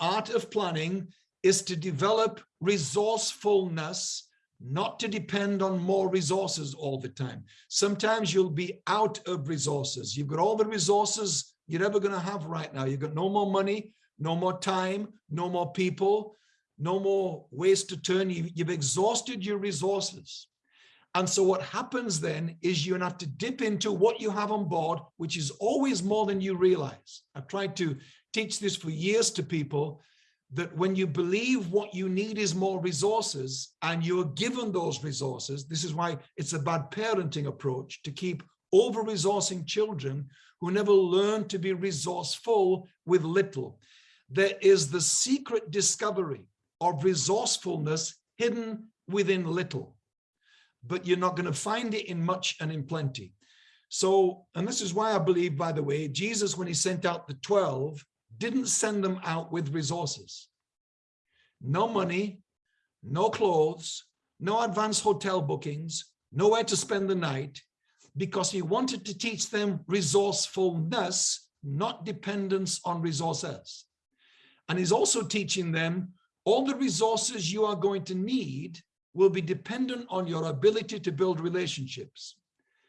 art of planning is to develop resourcefulness, not to depend on more resources all the time. Sometimes you'll be out of resources. You've got all the resources you're ever going to have right now. You've got no more money, no more time, no more people, no more ways to turn. You, you've exhausted your resources. And so what happens then is you have to dip into what you have on board, which is always more than you realize. I've tried to teach this for years to people that when you believe what you need is more resources and you're given those resources, this is why it's a bad parenting approach to keep over-resourcing children who never learn to be resourceful with little. There is the secret discovery of resourcefulness hidden within little, but you're not going to find it in much and in plenty. So, and this is why I believe, by the way, Jesus, when he sent out the 12, didn't send them out with resources. No money, no clothes, no advanced hotel bookings, nowhere to spend the night, because he wanted to teach them resourcefulness, not dependence on resources. And he's also teaching them all the resources you are going to need will be dependent on your ability to build relationships.